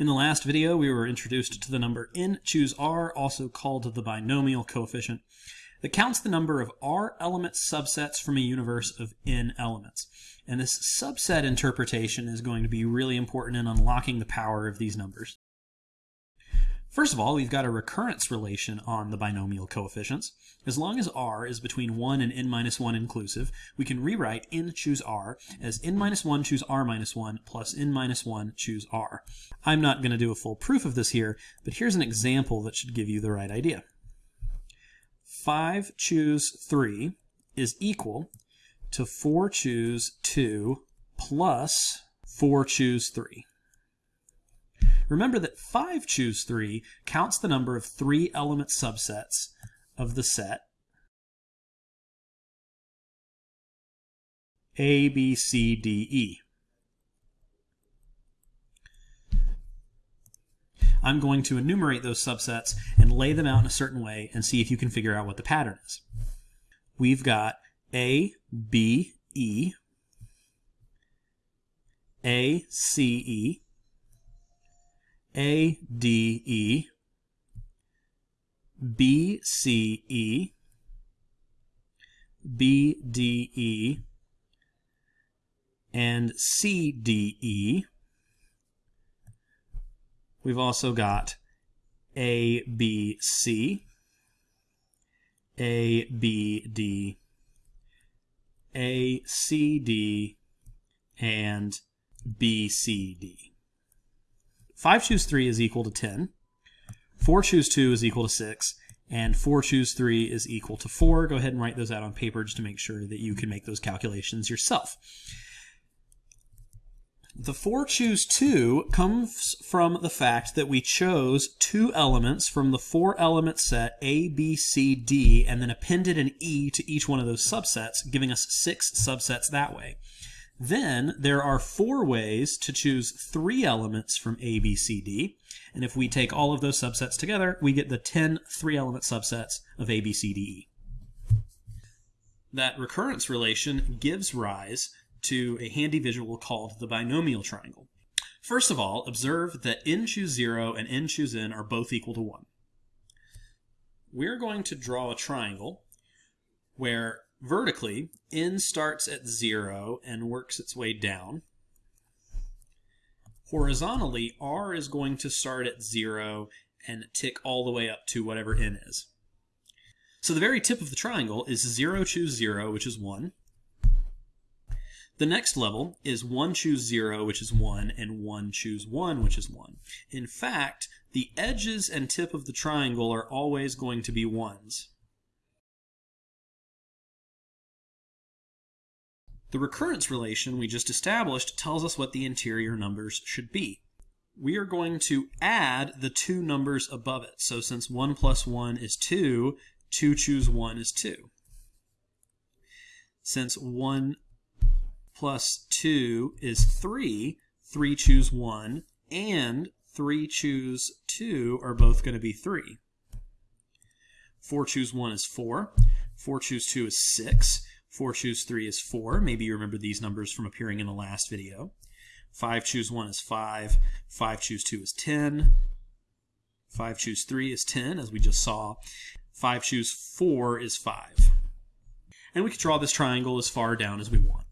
In the last video, we were introduced to the number n choose r, also called the binomial coefficient, that counts the number of r element subsets from a universe of n elements. And this subset interpretation is going to be really important in unlocking the power of these numbers. First of all, we've got a recurrence relation on the binomial coefficients. As long as r is between 1 and n minus 1 inclusive, we can rewrite n choose r as n minus 1 choose r minus 1 plus n minus 1 choose r. I'm not going to do a full proof of this here, but here's an example that should give you the right idea. 5 choose 3 is equal to 4 choose 2 plus 4 choose 3. Remember that 5 choose 3 counts the number of three element subsets of the set A, B, C, D, E. I'm going to enumerate those subsets and lay them out in a certain way and see if you can figure out what the pattern is. We've got A, B, E, A, C, E, a, D, E, B, C, E, B, D, E, and C, D, E. We've also got A, B, C, A, B, D, A, C, D, and B, C, D. 5 choose 3 is equal to 10. 4 choose 2 is equal to 6. And 4 choose 3 is equal to 4. Go ahead and write those out on paper just to make sure that you can make those calculations yourself. The 4 choose 2 comes from the fact that we chose two elements from the four element set A, B, C, D, and then appended an E to each one of those subsets, giving us six subsets that way. Then there are four ways to choose three elements from A, B, C, D. And if we take all of those subsets together, we get the 10 three-element subsets of A, B, C, D, E. That recurrence relation gives rise to a handy visual called the binomial triangle. First of all, observe that n choose 0 and n choose n are both equal to 1. We're going to draw a triangle where vertically, n starts at 0 and works its way down. Horizontally, r is going to start at 0 and tick all the way up to whatever n is. So the very tip of the triangle is 0 choose 0, which is 1. The next level is 1 choose 0, which is 1, and 1 choose 1, which is 1. In fact, the edges and tip of the triangle are always going to be 1s. The recurrence relation we just established tells us what the interior numbers should be. We are going to add the two numbers above it. So since 1 plus 1 is 2, 2 choose 1 is 2. Since 1 plus 2 is 3, 3 choose 1, and 3 choose 2 are both going to be 3. 4 choose 1 is 4. 4 choose 2 is 6. 4 choose 3 is 4. Maybe you remember these numbers from appearing in the last video. 5 choose 1 is 5. 5 choose 2 is 10. 5 choose 3 is 10, as we just saw. 5 choose 4 is 5. And we can draw this triangle as far down as we want.